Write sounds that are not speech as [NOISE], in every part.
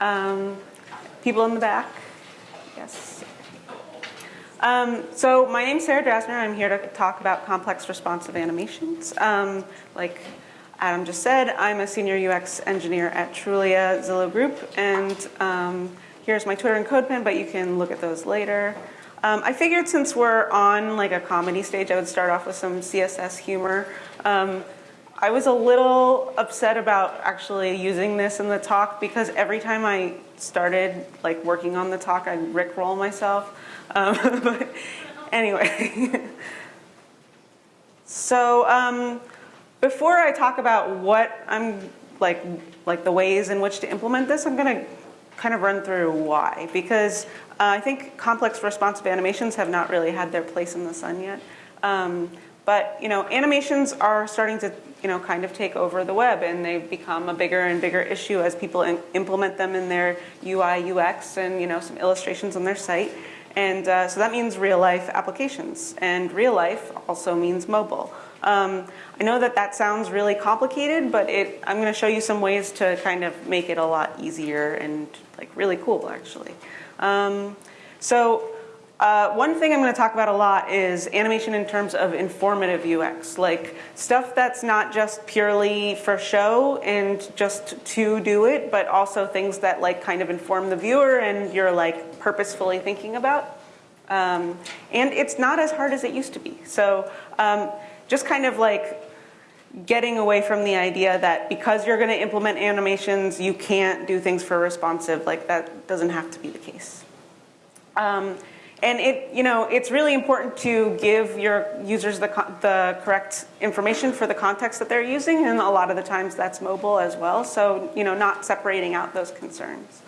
Um, people in the back? Yes. Um, so my name's Sarah Drasner. I'm here to talk about complex responsive animations. Um, like Adam just said, I'm a senior UX engineer at Trulia Zillow Group, and um, here's my Twitter and CodePen, but you can look at those later. Um, I figured since we're on like a comedy stage, I would start off with some CSS humor. I was a little upset about actually using this in the talk because every time I started like working on the talk, I'd rickroll myself. [LAUGHS] Um, but anyway, [LAUGHS] so um, before I talk about what I'm like, like the ways in which to implement this, I'm going to kind of run through why because uh, I think complex responsive animations have not really had their place in the sun yet. Um, but you know, animations are starting to you know kind of take over the web, and they've become a bigger and bigger issue as people implement them in their UI UX and you know some illustrations on their site. And uh, so that means real life applications, and real life also means mobile. Um, I know that that sounds really complicated, but it, I'm going to show you some ways to kind of make it a lot easier and like really cool actually. Um, so uh, one thing I'm going to talk about a lot is animation in terms of informative UX, like stuff that's not just purely for show and just to do it, but also things that like kind of inform the viewer and you're like purposefully thinking about. Um, and it's not as hard as it used to be. So um, just kind of like getting away from the idea that because you're going to implement animations, you can't do things for responsive. Like that doesn't have to be the case. Um, and it, you know, it's really important to give your users the, the correct information for the context that they're using, and a lot of the times that's mobile as well. So, you know, not separating out those concerns.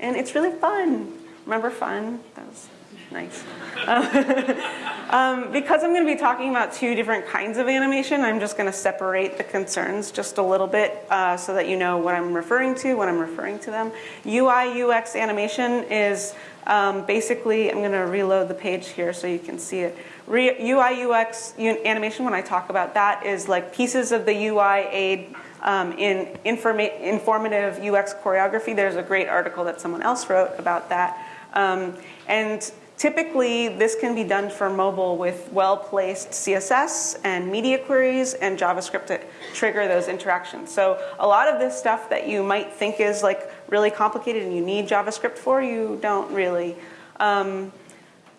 And it's really fun. Remember fun? That was nice. [LAUGHS] um, because I'm going to be talking about two different kinds of animation, I'm just going to separate the concerns just a little bit uh, so that you know what I'm referring to when I'm referring to them. UI UX animation is um, basically, I'm going to reload the page here so you can see it. Re UI UX animation, when I talk about that, is like pieces of the UI aid um, in informative UX choreography. There's a great article that someone else wrote about that. Um, and Typically, this can be done for mobile with well-placed CSS and media queries and JavaScript to trigger those interactions. So a lot of this stuff that you might think is like really complicated and you need JavaScript for, you don't really. Um,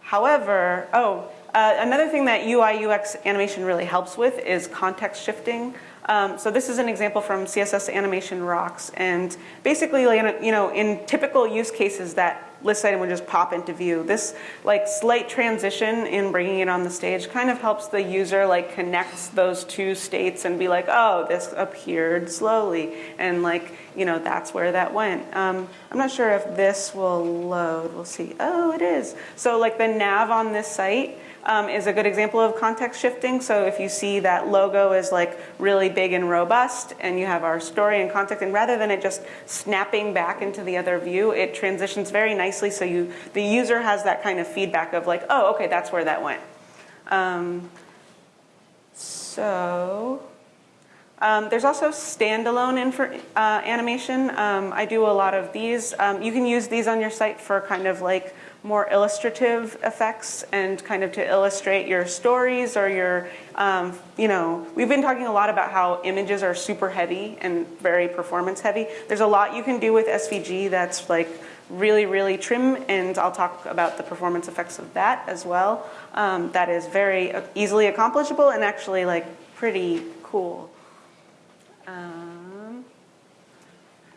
however, oh, uh, another thing that UI UX animation really helps with is context shifting. Um, so this is an example from CSS Animation Rocks, and basically, you know, in typical use cases that list item would just pop into view. This like slight transition in bringing it on the stage kind of helps the user like connect those two states and be like, oh, this appeared slowly, and like you know that's where that went. Um, I'm not sure if this will load. We'll see. Oh, it is. So like the nav on this site um, is a good example of context shifting. So if you see that logo is like really big and robust and you have our story and context and rather than it just snapping back into the other view, it transitions very nicely so you the user has that kind of feedback of like, oh, okay, that's where that went. Um, so um, there's also standalone uh, animation. Um, I do a lot of these. Um, you can use these on your site for kind of like more illustrative effects and kind of to illustrate your stories or your, um, you know, we've been talking a lot about how images are super heavy and very performance heavy. There's a lot you can do with SVG that's like really, really trim, and I'll talk about the performance effects of that as well. Um, that is very easily accomplishable and actually like pretty cool. Um,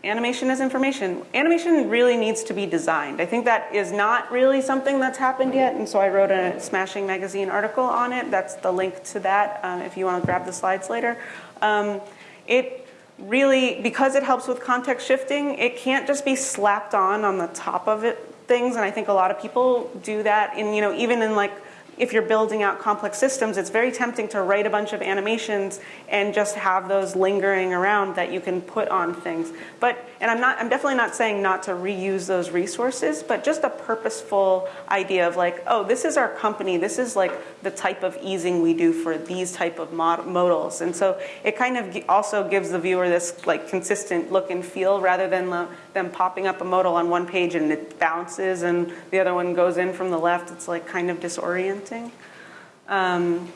Animation is information. Animation really needs to be designed. I think that is not really something that's happened yet, and so I wrote a Smashing Magazine article on it. That's the link to that um, if you want to grab the slides later. Um, it really, because it helps with context shifting, it can't just be slapped on on the top of it things, and I think a lot of people do that in, you know, even in like if you're building out complex systems, it's very tempting to write a bunch of animations and just have those lingering around that you can put on things. But, and I'm not, I'm definitely not saying not to reuse those resources, but just a purposeful idea of like, oh, this is our company, this is like the type of easing we do for these type of mod modals. And so it kind of also gives the viewer this like consistent look and feel rather than them popping up a modal on one page and it bounces and the other one goes in from the left. It's like kind of disorienting. Um,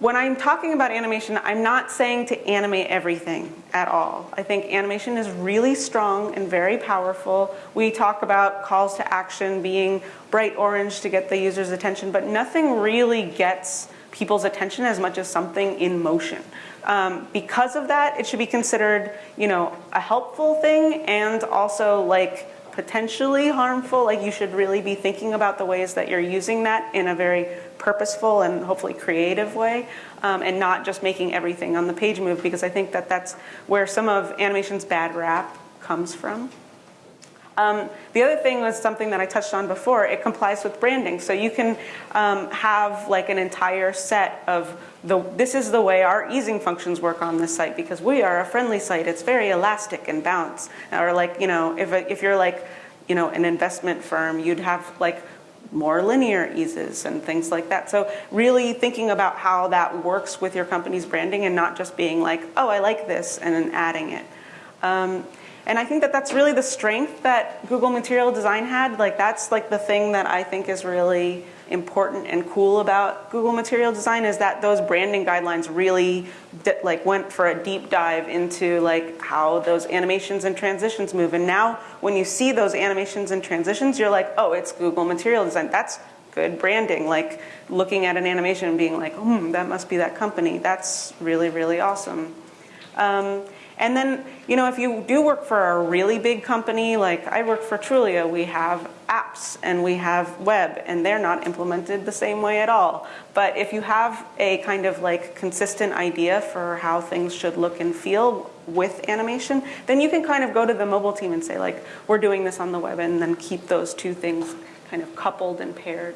when I'm talking about animation, I'm not saying to animate everything at all. I think animation is really strong and very powerful. We talk about calls to action being bright orange to get the user's attention, but nothing really gets people's attention as much as something in motion. Um, because of that, it should be considered, you know, a helpful thing and also like potentially harmful. Like you should really be thinking about the ways that you're using that in a very purposeful and hopefully creative way um, and not just making everything on the page move because I think that that's where some of animation's bad rap comes from. Um, the other thing was something that I touched on before, it complies with branding. So you can um, have like an entire set of the, this is the way our easing functions work on this site because we are a friendly site. It's very elastic and bounce. Or like, you know, if, if you're like, you know, an investment firm, you'd have like more linear eases and things like that. So really thinking about how that works with your company's branding and not just being like, oh, I like this and then adding it. Um, and I think that that's really the strength that Google Material Design had. Like that's like the thing that I think is really important and cool about Google Material Design is that those branding guidelines really like went for a deep dive into like how those animations and transitions move. And now when you see those animations and transitions, you're like, oh, it's Google Material Design. That's good branding. Like looking at an animation and being like, hmm, that must be that company. That's really, really awesome. Um, and then, you know, if you do work for a really big company, like I work for Trulia, we have apps and we have web and they're not implemented the same way at all. But if you have a kind of like consistent idea for how things should look and feel with animation, then you can kind of go to the mobile team and say like, we're doing this on the web and then keep those two things kind of coupled and paired.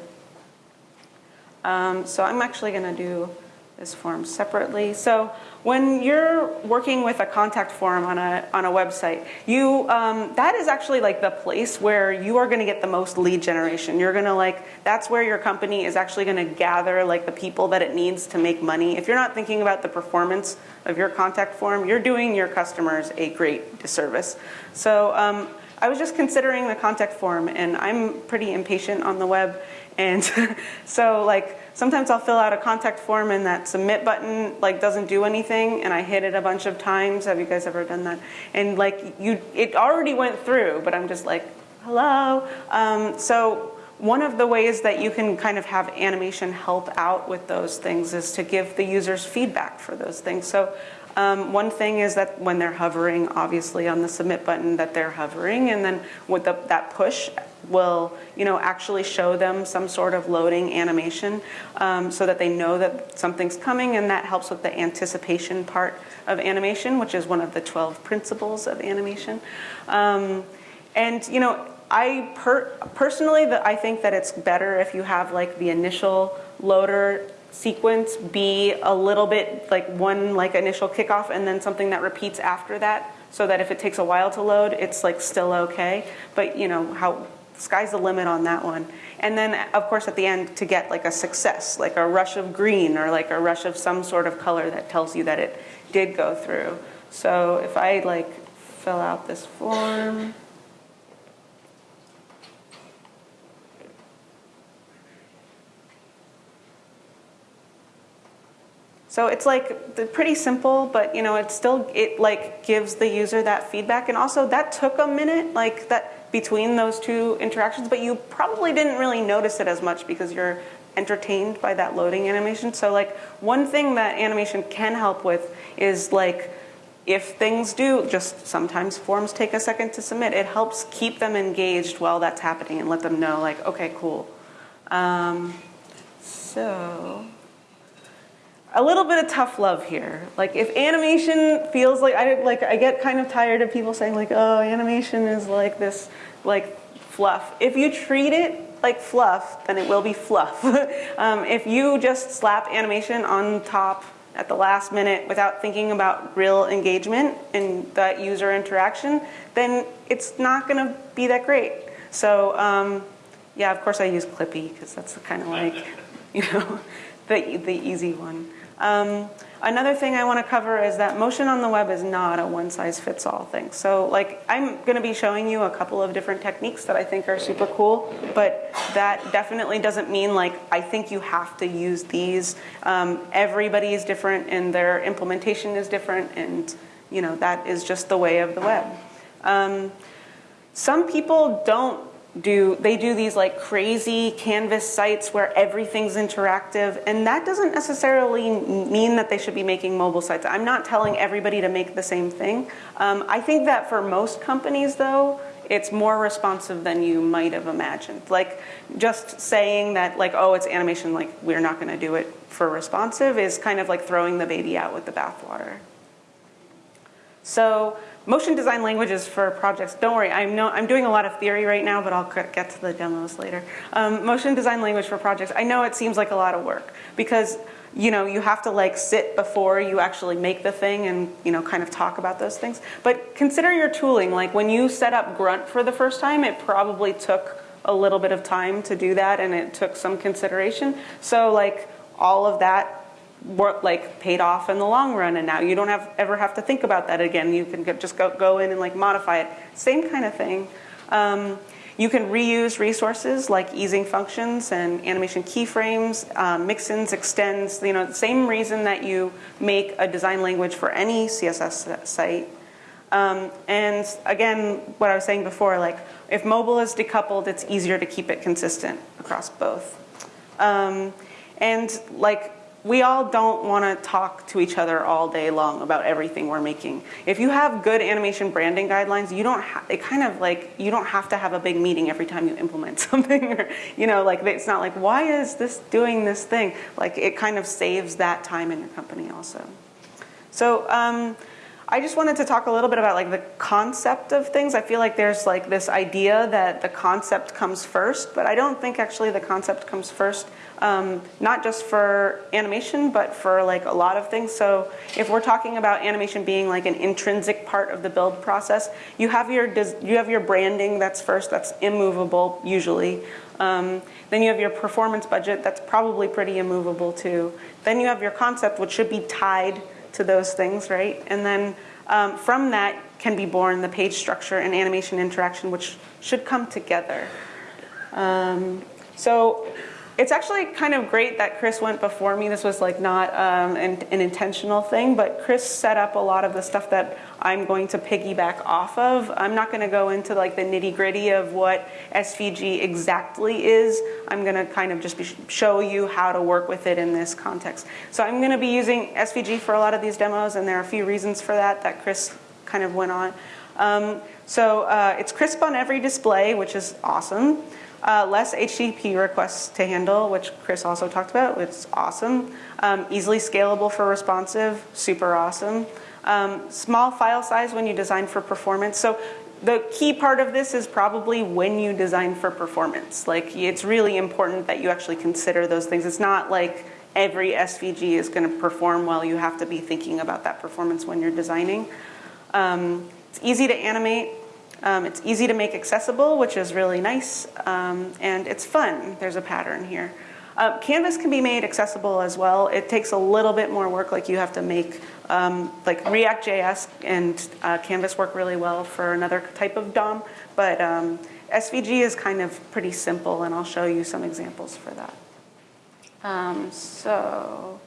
Um, so I'm actually gonna do this form separately. So when you're working with a contact form on a, on a website, you, um, that is actually like the place where you are gonna get the most lead generation. You're gonna like, that's where your company is actually gonna gather like the people that it needs to make money. If you're not thinking about the performance of your contact form, you're doing your customers a great disservice. So um, I was just considering the contact form and I'm pretty impatient on the web. And [LAUGHS] so like, sometimes I'll fill out a contact form and that submit button like doesn't do anything and I hit it a bunch of times. Have you guys ever done that? And like you, it already went through, but I'm just like, hello. Um, so one of the ways that you can kind of have animation help out with those things is to give the users feedback for those things. So um, one thing is that when they're hovering, obviously on the submit button that they're hovering and then with the, that push will you know, actually show them some sort of loading animation um, so that they know that something's coming and that helps with the anticipation part of animation, which is one of the 12 principles of animation. Um, and you know, I per personally, I think that it's better if you have like the initial loader sequence be a little bit like one like initial kickoff and then something that repeats after that so that if it takes a while to load, it's like still okay. But you know, how sky's the limit on that one. And then of course at the end to get like a success, like a rush of green or like a rush of some sort of color that tells you that it did go through. So if I like fill out this form, So it's like pretty simple, but you know, it still, it like gives the user that feedback. And also that took a minute, like that between those two interactions, but you probably didn't really notice it as much because you're entertained by that loading animation. So like one thing that animation can help with is like, if things do, just sometimes forms take a second to submit, it helps keep them engaged while that's happening and let them know like, okay, cool. Um, so a little bit of tough love here. Like if animation feels like I like I get kind of tired of people saying like, oh, animation is like this like fluff. If you treat it like fluff, then it will be fluff. [LAUGHS] um, if you just slap animation on top at the last minute without thinking about real engagement and that user interaction, then it's not going to be that great. So um, yeah, of course I use Clippy because that's the kind of like, [LAUGHS] you know, the, the easy one. Um, another thing I want to cover is that motion on the web is not a one-size-fits-all thing. So like I'm going to be showing you a couple of different techniques that I think are super cool, but that definitely doesn't mean like I think you have to use these. Um, everybody is different and their implementation is different and you know that is just the way of the web. Um, some people don't do they do these like crazy canvas sites where everything's interactive and that doesn't necessarily mean that they should be making mobile sites. I'm not telling everybody to make the same thing. Um, i think that for most companies though it's more responsive than you might have imagined. Like just saying that like oh it's animation like we're not going to do it for responsive is kind of like throwing the baby out with the bathwater. So Motion design languages for projects. Don't worry, I'm, no, I'm doing a lot of theory right now, but I'll get to the demos later. Um, motion design language for projects. I know it seems like a lot of work because you know, you have to like sit before you actually make the thing and, you know, kind of talk about those things. But consider your tooling. Like when you set up Grunt for the first time, it probably took a little bit of time to do that and it took some consideration. So like all of that like paid off in the long run and now you don't have ever have to think about that again. You can get, just go, go in and like modify it. Same kind of thing. Um, you can reuse resources like easing functions and animation keyframes, um, mixins, extends, you know, the same reason that you make a design language for any CSS site. Um, and again, what I was saying before, like if mobile is decoupled, it's easier to keep it consistent across both. Um, and like we all don't want to talk to each other all day long about everything we're making. If you have good animation branding guidelines, you don't have, it kind of like, you don't have to have a big meeting every time you implement [LAUGHS] something. or, you know, like it's not like, why is this doing this thing? Like it kind of saves that time in your company also. So um, I just wanted to talk a little bit about like the concept of things. I feel like there's like this idea that the concept comes first, but I don't think actually the concept comes first um, not just for animation, but for like a lot of things. So if we're talking about animation being like an intrinsic part of the build process, you have your you have your branding that's first, that's immovable usually. Um, then you have your performance budget that's probably pretty immovable too. Then you have your concept, which should be tied to those things, right? And then um, from that can be born the page structure and animation interaction, which should come together. Um, so it's actually kind of great that Chris went before me. This was like not um, an, an, intentional thing, but Chris set up a lot of the stuff that I'm going to piggyback off of. I'm not going to go into like the nitty gritty of what SVG exactly is. I'm going to kind of just show you how to work with it in this context. So I'm going to be using SVG for a lot of these demos, and there are a few reasons for that that Chris kind of went on. Um, so uh, it's crisp on every display, which is awesome. Uh, less HTTP requests to handle, which Chris also talked about, which is awesome. Um, easily scalable for responsive, super awesome. Um, small file size when you design for performance. So the key part of this is probably when you design for performance. Like it's really important that you actually consider those things. It's not like every SVG is going to perform well. You have to be thinking about that performance when you're designing. Um, it's easy to animate. Um, it's easy to make accessible, which is really nice, um, and it's fun. There's a pattern here. Uh, Canvas can be made accessible as well. It takes a little bit more work, like you have to make, um, like React.js and uh, Canvas work really well for another type of DOM, but um, SVG is kind of pretty simple, and I'll show you some examples for that. Um, so,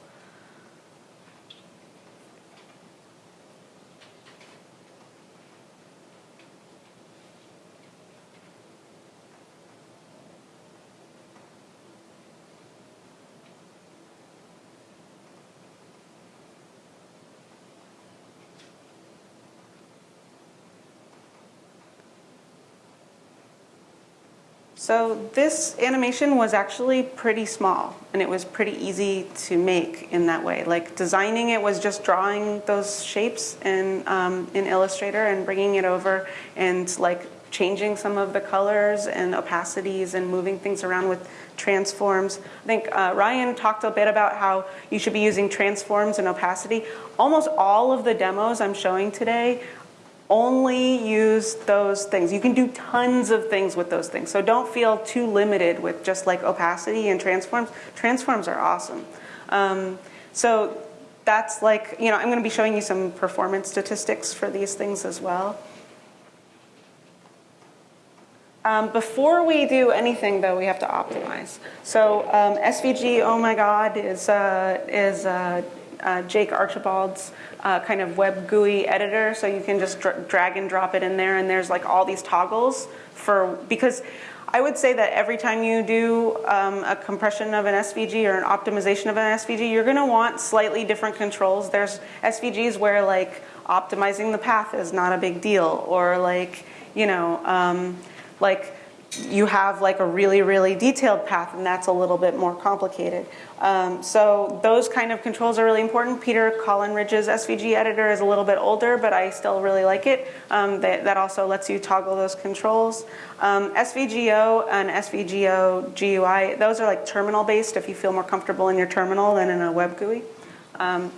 So this animation was actually pretty small and it was pretty easy to make in that way. Like designing it was just drawing those shapes in, um, in Illustrator and bringing it over and like changing some of the colors and opacities and moving things around with transforms. I think uh, Ryan talked a bit about how you should be using transforms and opacity. Almost all of the demos I'm showing today only use those things. You can do tons of things with those things. So don't feel too limited with just like opacity and transforms. Transforms are awesome. Um, so that's like, you know, I'm going to be showing you some performance statistics for these things as well. Um, before we do anything, though, we have to optimize. So um, SVG, oh my God, is, uh, is uh, uh, Jake Archibald's uh, kind of web GUI editor. So you can just dra drag and drop it in there, and there's like all these toggles for, because I would say that every time you do um, a compression of an SVG or an optimization of an SVG, you're gonna want slightly different controls. There's SVGs where like optimizing the path is not a big deal, or like, you know, um, like you have like a really, really detailed path and that's a little bit more complicated. Um, so those kind of controls are really important. Peter Collingridge's SVG editor is a little bit older, but I still really like it. Um, that, that, also lets you toggle those controls. Um, SVGO and SVGO GUI, those are like terminal based if you feel more comfortable in your terminal than in a web GUI. Um,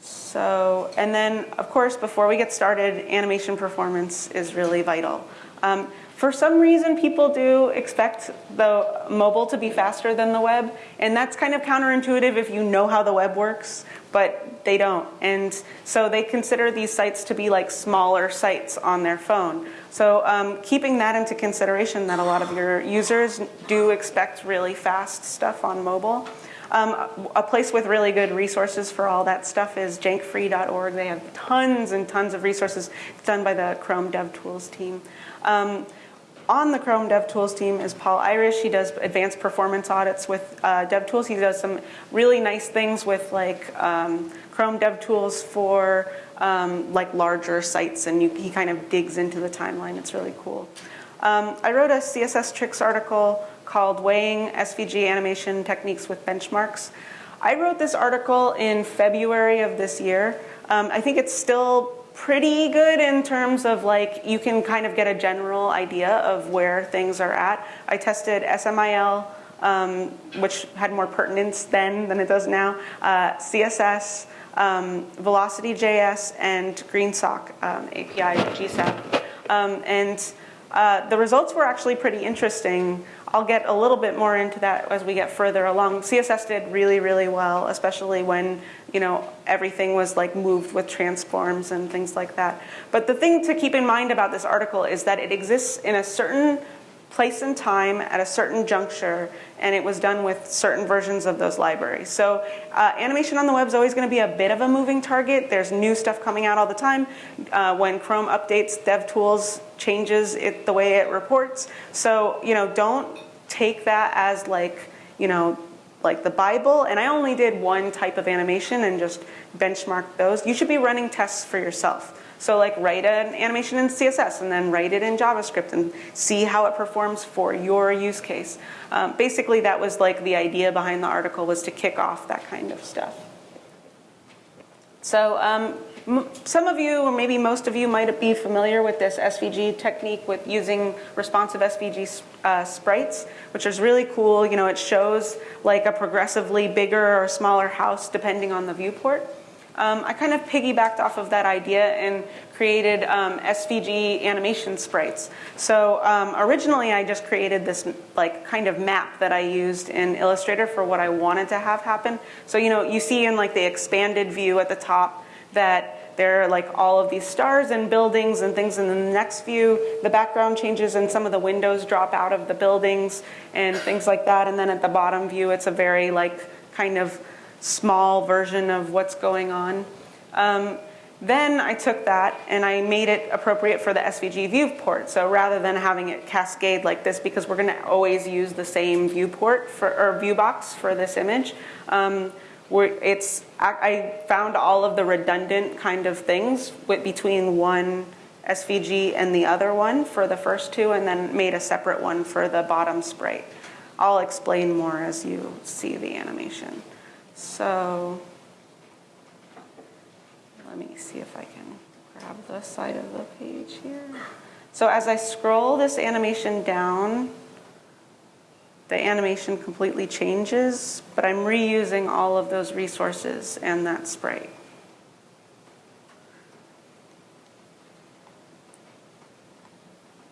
so, and then of course, before we get started, animation performance is really vital. Um, for some reason, people do expect the mobile to be faster than the web, and that's kind of counterintuitive if you know how the web works, but they don't. And so they consider these sites to be like smaller sites on their phone. So um, keeping that into consideration that a lot of your users do expect really fast stuff on mobile. Um, a place with really good resources for all that stuff is jankfree.org. They have tons and tons of resources done by the Chrome DevTools team. Um, on the Chrome DevTools team is Paul Irish. He does advanced performance audits with uh, DevTools. He does some really nice things with like um, Chrome DevTools for um, like larger sites, and you, he kind of digs into the timeline. It's really cool. Um, I wrote a CSS tricks article called Weighing SVG Animation Techniques with Benchmarks. I wrote this article in February of this year. Um, I think it's still pretty good in terms of like you can kind of get a general idea of where things are at. I tested SMIL, um, which had more pertinence then than it does now, uh, CSS, um, Velocity.js, and GreenSock um, API GSAP. Um, and uh, the results were actually pretty interesting. I'll get a little bit more into that as we get further along. CSS did really, really well, especially when you know everything was like moved with transforms and things like that. But the thing to keep in mind about this article is that it exists in a certain place and time at a certain juncture, and it was done with certain versions of those libraries. So uh, animation on the web is always going to be a bit of a moving target. There's new stuff coming out all the time. Uh, when Chrome updates, DevTools changes it the way it reports. So you know, don't take that as like you know like the Bible, and I only did one type of animation and just benchmarked those. You should be running tests for yourself. So like write an animation in CSS and then write it in JavaScript and see how it performs for your use case. Um, basically that was like the idea behind the article was to kick off that kind of stuff. So um, some of you, or maybe most of you, might be familiar with this SVG technique with using responsive SVG uh, sprites, which is really cool. You know, it shows like a progressively bigger or smaller house depending on the viewport. Um, I kind of piggybacked off of that idea and created um, SVG animation sprites. So um, originally I just created this like kind of map that I used in Illustrator for what I wanted to have happen. So you know, you see in like the expanded view at the top that there are like all of these stars and buildings and things. In the next view, the background changes and some of the windows drop out of the buildings and things like that. And then at the bottom view, it's a very like kind of small version of what's going on. Um, then I took that and I made it appropriate for the SVG viewport. So rather than having it cascade like this, because we're going to always use the same viewport for, or view box for this image, um, it's, I found all of the redundant kind of things between one SVG and the other one for the first two, and then made a separate one for the bottom sprite. I'll explain more as you see the animation. So let me see if I can grab the side of the page here. So as I scroll this animation down, the animation completely changes, but I'm reusing all of those resources and that sprite.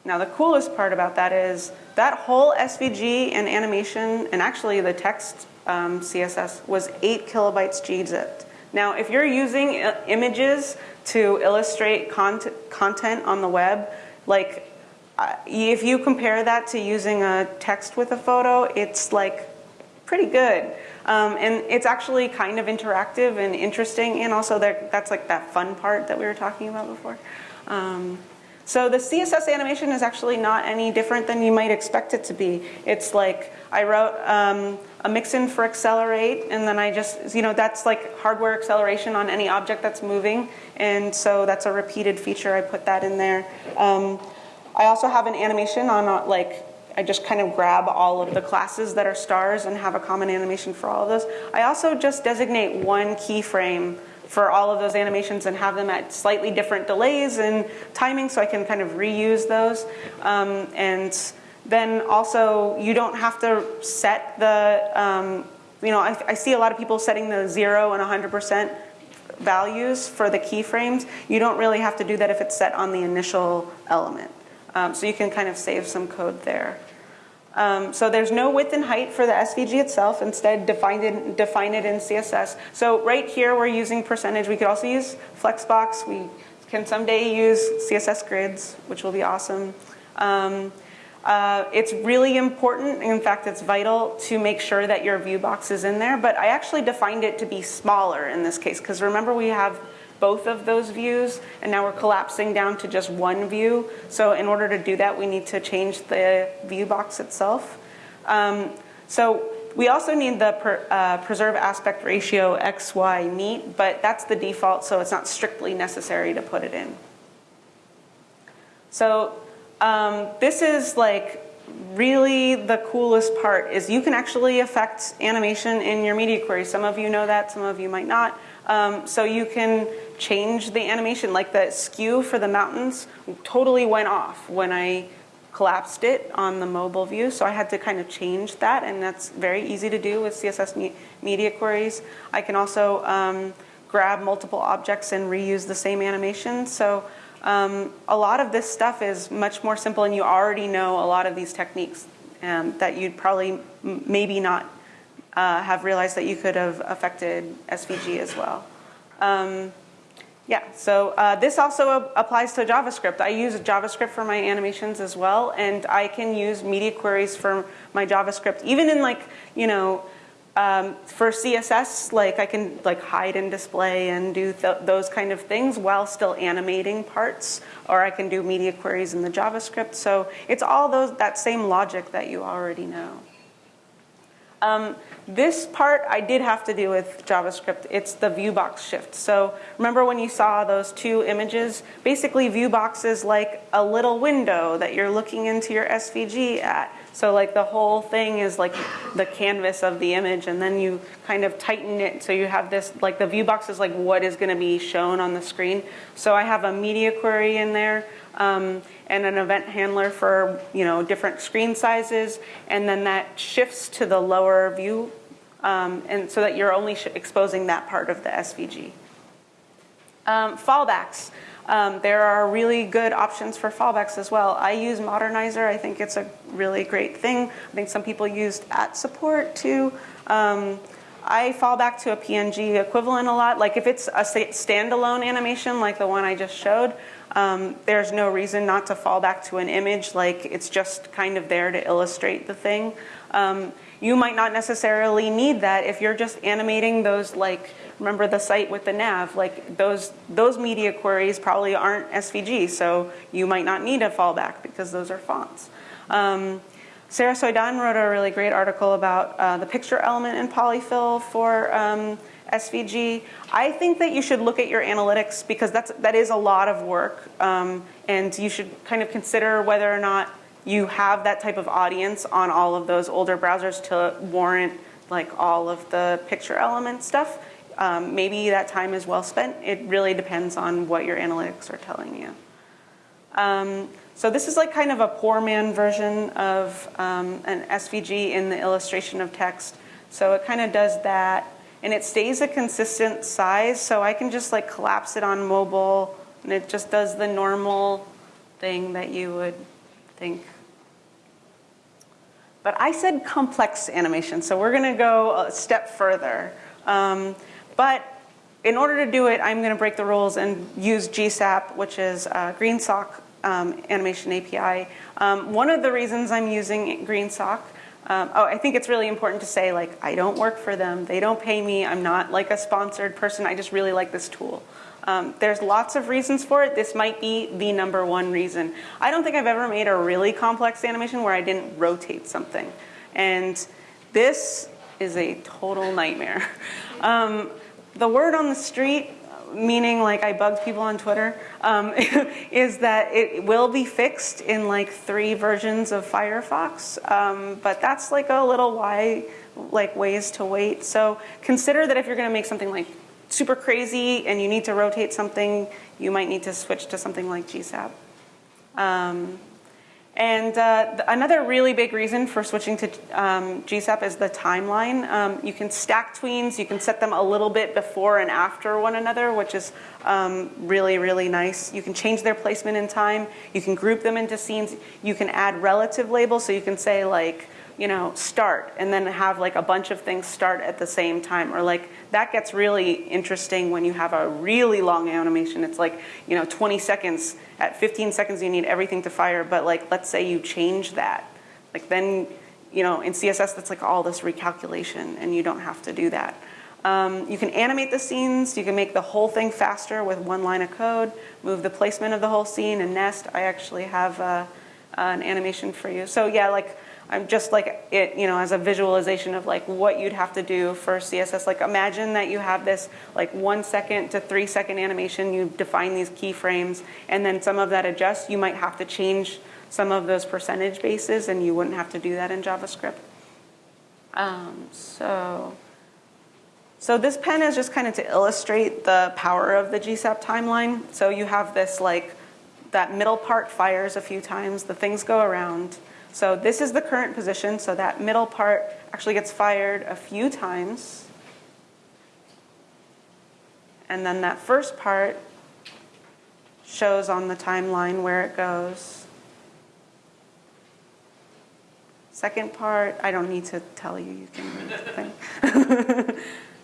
Now the coolest part about that is that whole SVG and animation, and actually the text um, CSS was eight kilobytes gzipped. Now if you're using images to illustrate cont content on the web, like uh, if you compare that to using a text with a photo, it's like pretty good. Um, and it's actually kind of interactive and interesting, and also that, that's like that fun part that we were talking about before. Um, so the CSS animation is actually not any different than you might expect it to be. It's like I wrote um, a mixin for accelerate, and then I just, you know, that's like hardware acceleration on any object that's moving. And so that's a repeated feature. I put that in there. Um, I also have an animation on uh, like, I just kind of grab all of the classes that are stars and have a common animation for all of those. I also just designate one keyframe for all of those animations and have them at slightly different delays and timing so I can kind of reuse those. Um, and then also you don't have to set the, um, you know, I, I, see a lot of people setting the zero and 100% values for the keyframes. You don't really have to do that if it's set on the initial element. Um, so you can kind of save some code there. Um, so there's no width and height for the SVG itself. Instead, define it, define it in CSS. So right here, we're using percentage. We could also use Flexbox. We can someday use CSS grids, which will be awesome. Um, uh, it's really important, in fact, it's vital to make sure that your view box is in there, but I actually defined it to be smaller in this case, because remember we have both of those views, and now we're collapsing down to just one view. So in order to do that, we need to change the view box itself. Um, so we also need the per, uh, preserve aspect ratio XY meet, but that's the default, so it's not strictly necessary to put it in. So um, this is like really the coolest part is you can actually affect animation in your media query. Some of you know that, some of you might not. Um, so you can change the animation, like the skew for the mountains totally went off when I collapsed it on the mobile view. So I had to kind of change that and that's very easy to do with CSS me media queries. I can also um, grab multiple objects and reuse the same animation. So um, a lot of this stuff is much more simple and you already know a lot of these techniques um, that you'd probably maybe not uh, have realized that you could have affected SVG as well. Um, yeah, so uh, this also applies to JavaScript. I use JavaScript for my animations as well, and I can use media queries for my JavaScript, even in like, you know, um, for CSS, like I can like hide and display and do th those kind of things while still animating parts, or I can do media queries in the JavaScript. So it's all those that same logic that you already know. Um, this part I did have to do with JavaScript. It's the viewbox shift. So remember when you saw those two images? Basically viewbox is like a little window that you're looking into your SVG at. So like the whole thing is like the canvas of the image and then you kind of tighten it so you have this, like the viewbox is like what is gonna be shown on the screen. So I have a media query in there um, and an event handler for you know different screen sizes, and then that shifts to the lower view, um, and so that you're only exposing that part of the SVG. Um, fallbacks. Um, there are really good options for fallbacks as well. I use Modernizr. I think it's a really great thing. I think some people used at support too. Um, I fall back to a PNG equivalent a lot. Like if it's a standalone animation like the one I just showed, um, there's no reason not to fall back to an image, like it's just kind of there to illustrate the thing. Um, you might not necessarily need that if you're just animating those like, remember the site with the nav, like those, those media queries probably aren't SVG, so you might not need a fallback because those are fonts. Um, Sara Soueidan wrote a really great article about uh, the picture element in polyfill for um, SVG. I think that you should look at your analytics because that's, that is a lot of work um, and you should kind of consider whether or not you have that type of audience on all of those older browsers to warrant like all of the picture element stuff. Um, maybe that time is well spent. It really depends on what your analytics are telling you. Um, so this is like kind of a poor man version of um, an SVG in the illustration of text. So it kind of does that. And it stays a consistent size, so I can just like collapse it on mobile, and it just does the normal thing that you would think. But I said complex animation, so we're gonna go a step further. Um, but in order to do it, I'm gonna break the rules and use GSAP, which is uh, GreenSock um, animation API. Um, one of the reasons I'm using GreenSock um, oh, I think it's really important to say, like, I don't work for them. They don't pay me. I'm not like a sponsored person. I just really like this tool. Um, there's lots of reasons for it. This might be the number one reason. I don't think I've ever made a really complex animation where I didn't rotate something. And this is a total nightmare. [LAUGHS] Um, the word on the street meaning like I bugged people on Twitter, um, [LAUGHS] is that it will be fixed in like three versions of Firefox. Um, but that's like a little why, like ways to wait. So consider that if you're going to make something like super crazy and you need to rotate something, you might need to switch to something like GSAP. Um, and uh, another really big reason for switching to um, GSAP is the timeline. Um, you can stack tweens, you can set them a little bit before and after one another, which is um, really, really nice. You can change their placement in time. You can group them into scenes. You can add relative labels, so you can say like, you know, start, and then have like a bunch of things start at the same time. Or like, that gets really interesting when you have a really long animation. It's like, you know, 20 seconds. At 15 seconds, you need everything to fire, but like, let's say you change that. Like then, you know, in CSS, that's like all this recalculation, and you don't have to do that. Um, you can animate the scenes. You can make the whole thing faster with one line of code, move the placement of the whole scene, and nest. I actually have uh, an animation for you. So yeah, like I'm just like it, you know, as a visualization of like what you'd have to do for CSS. Like imagine that you have this like one second to three second animation, you define these keyframes, and then some of that adjusts. You might have to change some of those percentage bases and you wouldn't have to do that in JavaScript. Um, so, so this pen is just kind of to illustrate the power of the GSAP timeline. So you have this like, that middle part fires a few times, the things go around, so this is the current position, so that middle part actually gets fired a few times. And then that first part shows on the timeline where it goes. Second part, I don't need to tell you, you can read the thing. [LAUGHS]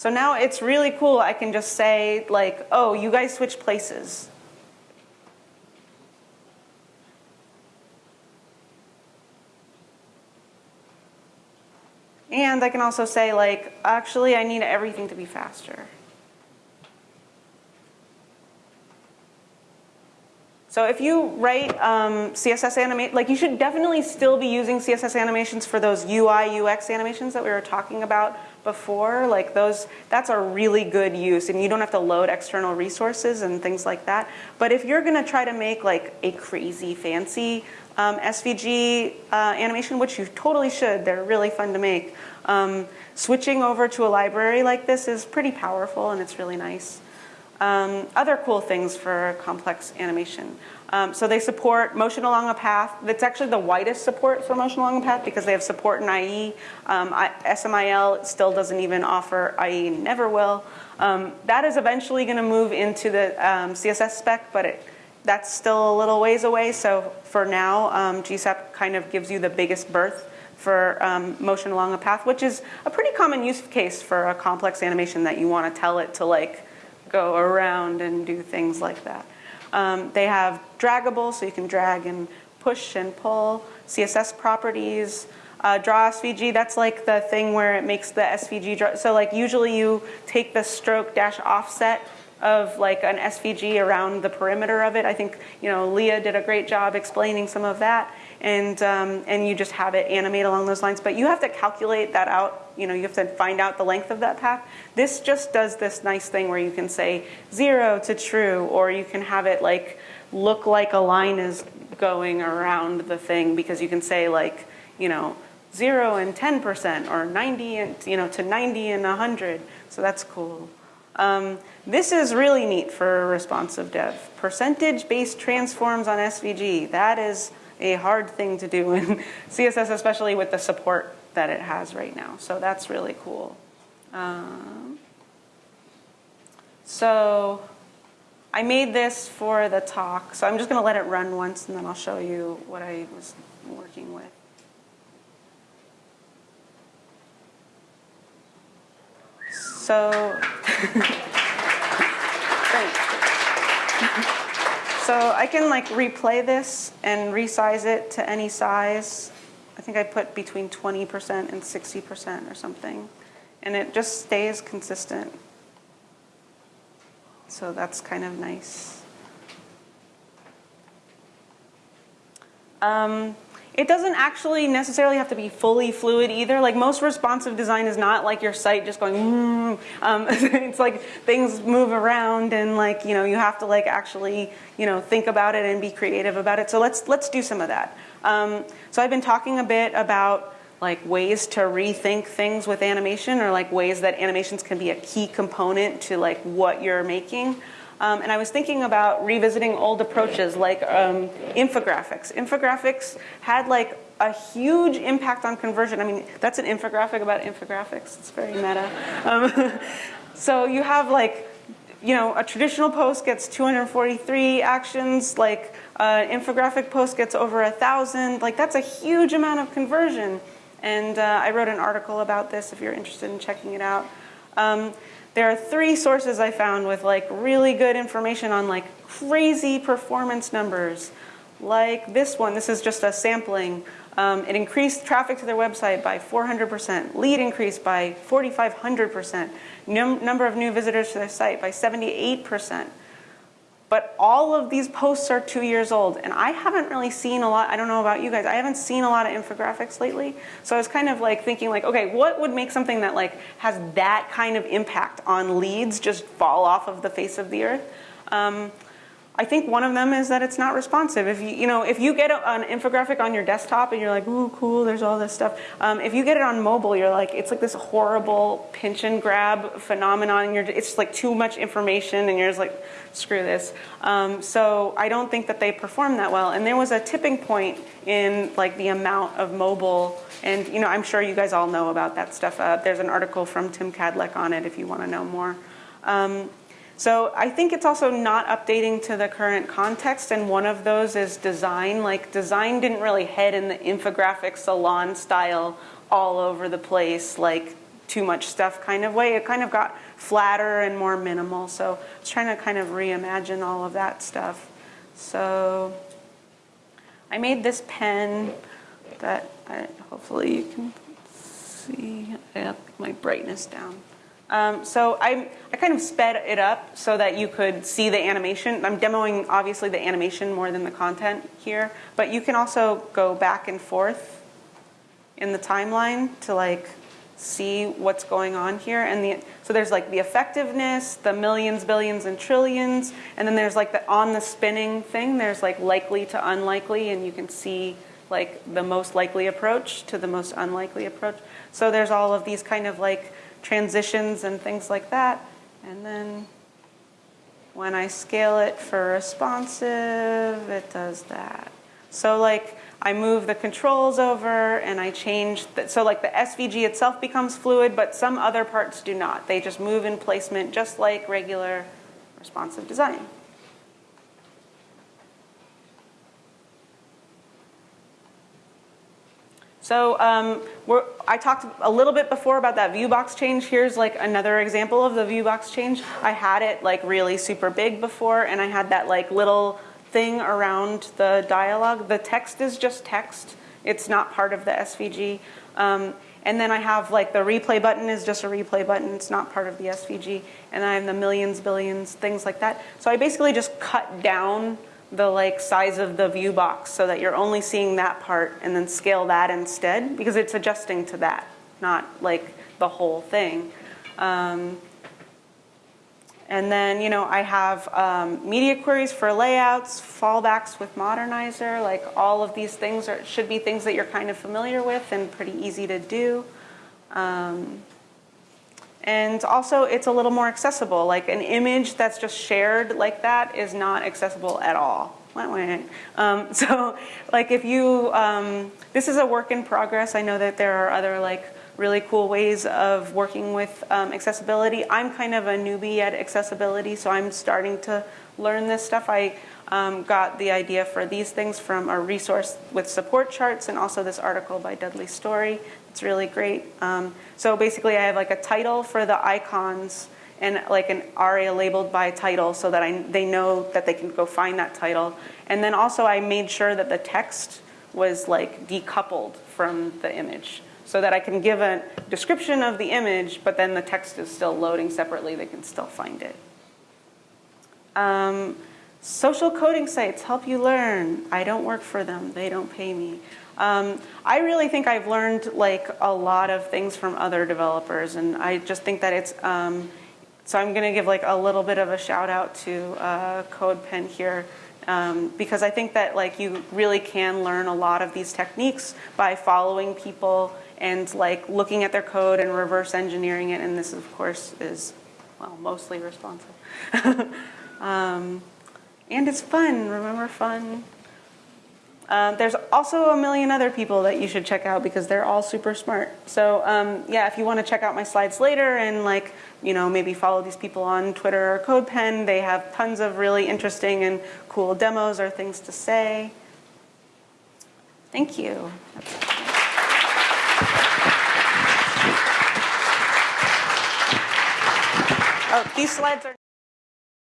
So now it's really cool. I can just say like, oh, you guys switch places. And I can also say like, actually, I need everything to be faster. So if you write um, CSS animate, like you should definitely still be using CSS animations for those UI UX animations that we were talking about before. Like those, that's a really good use, and you don't have to load external resources and things like that. But if you're going to try to make like a crazy fancy um, SVG uh, animation, which you totally should, they're really fun to make. Um, switching over to a library like this is pretty powerful, and it's really nice. Um, other cool things for complex animation. Um, so they support motion along a path. That's actually the widest support for motion along a path because they have support in IE. Um, I, SMIL still doesn't even offer IE, never will. Um, that is eventually going to move into the um, CSS spec, but it, that's still a little ways away. So for now, um, GSAP kind of gives you the biggest berth for motion along a path, which is a pretty common use case for a complex animation that you want to tell it to like go around and do things like that. Um, they have draggable, so you can drag and push and pull. CSS properties. Uh, draw SVG, that's like the thing where it makes the SVG draw. So like usually you take the stroke dash offset of like an SVG around the perimeter of it. I think, you know, Leah did a great job explaining some of that and, um, and you just have it animate along those lines. But you have to calculate that out. You know, you have to find out the length of that path. This just does this nice thing where you can say zero to true, or you can have it like look like a line is going around the thing because you can say like, you know, zero and 10% or 90 and, you know, to 90 and 100. So that's cool. Um, this is really neat for responsive dev. Percentage-based transforms on SVG. That is a hard thing to do in [LAUGHS] CSS, especially with the support that it has right now. So that's really cool. Um, so I made this for the talk. So I'm just going to let it run once, and then I'll show you what I was working with. So, [LAUGHS] so I can like replay this and resize it to any size. I think I put between 20% and 60% or something. And it just stays consistent. So that's kind of nice. Um, it doesn't actually necessarily have to be fully fluid either. Like most responsive design is not like your site just going, mm. um, [LAUGHS] it's like things move around and like, you know, you have to like actually, you know, think about it and be creative about it. So let's, let's do some of that. Um, so I've been talking a bit about like ways to rethink things with animation or like ways that animations can be a key component to like what you're making. Um, and I was thinking about revisiting old approaches like um, infographics. Infographics had like a huge impact on conversion. I mean, that's an infographic about infographics. It's very meta. Um, [LAUGHS] so you have like, you know, a traditional post gets 243 actions, like an infographic post gets over a thousand. Like that's a huge amount of conversion. And uh, I wrote an article about this if you're interested in checking it out. Um, there are three sources I found with like really good information on like crazy performance numbers. Like this one, this is just a sampling. Um, it increased traffic to their website by 400%, lead increased by 4,500%, num number of new visitors to their site by 78%. But all of these posts are two years old, and I haven't really seen a lot, I don't know about you guys, I haven't seen a lot of infographics lately. So I was kind of like thinking like, okay, what would make something that like has that kind of impact on leads just fall off of the face of the earth? Um, I think one of them is that it's not responsive. If you, you know, if you get an infographic on your desktop and you're like, ooh, cool, there's all this stuff. Um, if you get it on mobile, you're like, it's like this horrible pinch and grab phenomenon. You're, it's like too much information and you're just like, screw this. Um, so I don't think that they perform that well. And there was a tipping point in like the amount of mobile and you know, I'm sure you guys all know about that stuff. Uh, there's an article from Tim Kadlec on it if you want to know more. Um, so I think it's also not updating to the current context, and one of those is design. Like design didn't really head in the infographic salon style all over the place, like too much stuff kind of way. It kind of got flatter and more minimal. So I was trying to kind of reimagine all of that stuff. So I made this pen that I, hopefully you can see. I have my brightness down. Um, so I, I kind of sped it up so that you could see the animation. I'm demoing obviously the animation more than the content here, but you can also go back and forth in the timeline to like see what's going on here. And the, so there's like the effectiveness, the millions, billions, and trillions, and then there's like the on the spinning thing. There's like likely to unlikely, and you can see like the most likely approach to the most unlikely approach. So there's all of these kind of like transitions and things like that. And then when I scale it for responsive, it does that. So like I move the controls over and I change, the, so like the SVG itself becomes fluid, but some other parts do not. They just move in placement just like regular responsive design. So um, I talked a little bit before about that view box change. Here's like another example of the view box change. I had it like really super big before and I had that like little thing around the dialogue. The text is just text. It's not part of the SVG. Um, and then I have like the replay button is just a replay button. It's not part of the SVG. And I have the millions, billions, things like that. So I basically just cut down the like size of the view box so that you're only seeing that part and then scale that instead because it's adjusting to that, not like the whole thing. Um, And then, you know, I have um, media queries for layouts, fallbacks with Modernizr, like all of these things are, should be things that you're kind of familiar with and pretty easy to do. Um, and also, it's a little more accessible. Like an image that's just shared like that is not accessible at all. Um, [LAUGHS] so, like if you, um, this is a work in progress. I know that there are other like really cool ways of working with um, accessibility. I'm kind of a newbie at accessibility, so I'm starting to learn this stuff. I um, got the idea for these things from a resource with support charts and also this article by Dudley Storey. It's really great. Um, so basically I have like a title for the icons and like an aria labeled by title so that I, they know that they can go find that title. And then also I made sure that the text was like decoupled from the image so that I can give a description of the image, but then the text is still loading separately. They can still find it. Um, social coding sites help you learn. I don't work for them. They don't pay me. Um, I really think I've learned like a lot of things from other developers, and I just think that it's. Um, so I'm going to give like a little bit of a shout out to uh, CodePen here. Um, because I think that like you really can learn a lot of these techniques by following people and like looking at their code and reverse engineering it. And this, of course, is well mostly responsive. [LAUGHS] um, and it's fun. Remember fun. Um, there's also a million other people that you should check out because they're all super smart. So um, yeah, if you want to check out my slides later and like, you know, maybe follow these people on Twitter or CodePen, they have tons of really interesting and cool demos or things to say. Thank you. Oh, these slides are